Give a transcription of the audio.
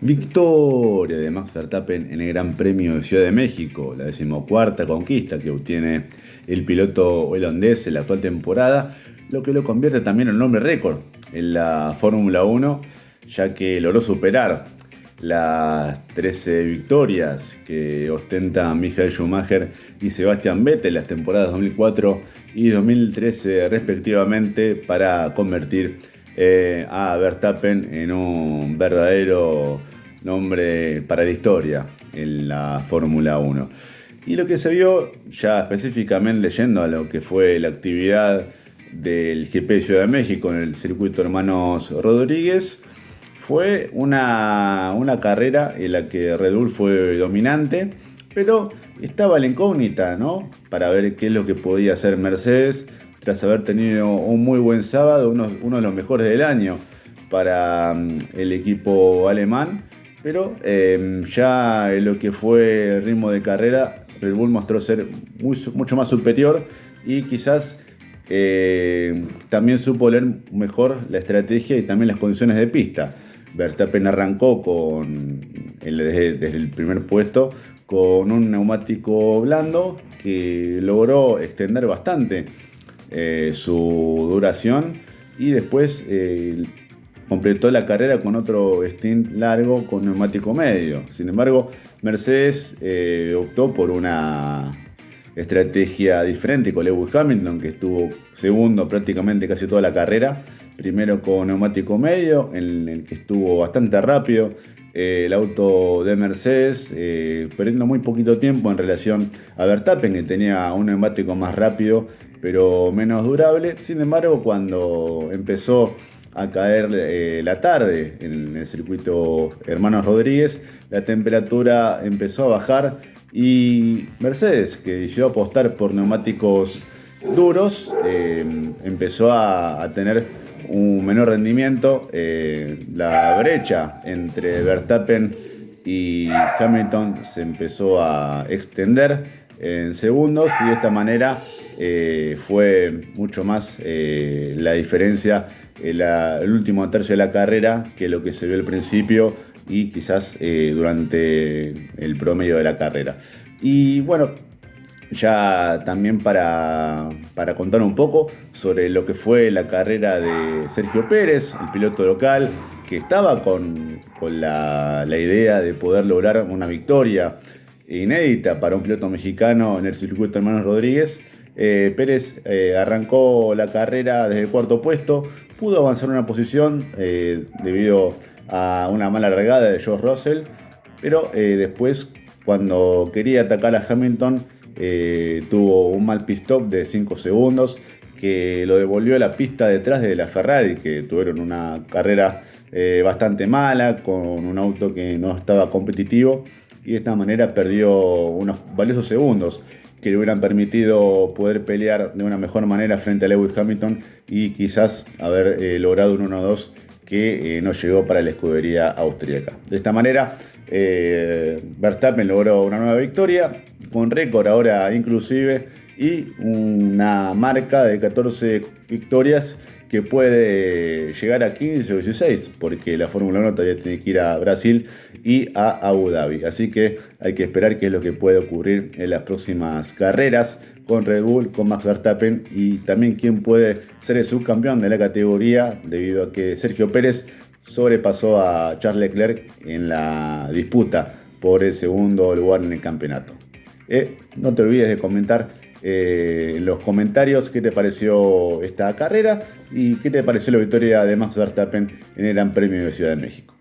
Victoria de Max Verstappen en el Gran Premio de Ciudad de México, la decimocuarta conquista que obtiene el piloto holandés en la actual temporada, lo que lo convierte también en un nombre récord en la Fórmula 1, ya que logró superar las 13 victorias que ostentan Michael Schumacher y Sebastian Vettel las temporadas 2004 y 2013 respectivamente para convertir eh, a Verstappen en un verdadero nombre para la historia en la Fórmula 1. Y lo que se vio ya específicamente leyendo a lo que fue la actividad del GP de Ciudad de México en el circuito Hermanos Rodríguez, fue una, una carrera en la que Red Bull fue dominante, pero estaba la incógnita, ¿no? Para ver qué es lo que podía hacer Mercedes tras haber tenido un muy buen sábado, uno, de los mejores del año para mm, el equipo alemán. Pero em, ya en lo que fue el ritmo de carrera, Red Bull mostró ser mucho más superior y quizás eh, también supo leer mejor la estrategia y también las condiciones de pista. Verstappen arrancó con, desde, desde el primer puesto con un neumático blando que logró extender bastante eh, su duración y después eh, completó la carrera con otro stint largo con neumático medio. Sin embargo, Mercedes eh, optó por una estrategia diferente con Lewis Hamilton, que estuvo segundo prácticamente casi toda la carrera. Primero con neumático medio, en el que estuvo bastante rápido el auto de Mercedes, perdiendo muy poquito tiempo en relación a Verstappen, que tenía un neumático más rápido pero menos durable. Sin embargo, cuando empezó a caer eh, la tarde en el circuito Hermanos Rodríguez, la temperatura empezó a bajar y Mercedes, que decidió apostar por neumáticos duros, eh, empezó a, tener un menor rendimiento. Eh, la brecha entre Verstappen y Hamilton se empezó a extender en segundos y de esta manera eh, fue mucho más eh, la diferencia en el último tercio de la carrera que lo que se vio al principio y quizás eh, durante el promedio de la carrera. Y bueno, ya también para, contar un poco sobre lo que fue la carrera de Sergio Pérez, el piloto local, que estaba con, la, la idea de poder lograr una victoria inédita para un piloto mexicano en el circuito Hermanos Rodríguez. Eh, Pérez eh, arrancó la carrera desde el cuarto puesto, pudo avanzar una posición eh, debido a una mala regada de George Russell, pero después cuando quería atacar a Hamilton tuvo un mal pit stop de 5 segundos que lo devolvió a la pista detrás de la Ferrari, que tuvieron una carrera bastante mala, con un auto que no estaba competitivo y de esta manera perdió unos valiosos segundos que le hubieran permitido poder pelear de una mejor manera frente a Lewis Hamilton y quizás haber eh, logrado un 1-2 que eh, no llegó para la escudería austríaca. De esta manera, eh, Verstappen logró una nueva victoria, con récord ahora inclusive, y una marca de 14 victorias que puede llegar a 15 o 16, porque la Fórmula 1 todavía tiene que ir a Brasil y a Abu Dhabi. Así que hay que esperar qué es lo que puede ocurrir en las próximas carreras con Red Bull, con Max Verstappen y también quién puede ser el subcampeón de la categoría debido a que Sergio Pérez sobrepasó a Charles Leclerc en la disputa por el segundo lugar en el campeonato. Eh, no te olvides de comentar eh, en los comentarios qué te pareció esta carrera y qué te pareció la victoria de Max Verstappen en el Gran Premio de Ciudad de México.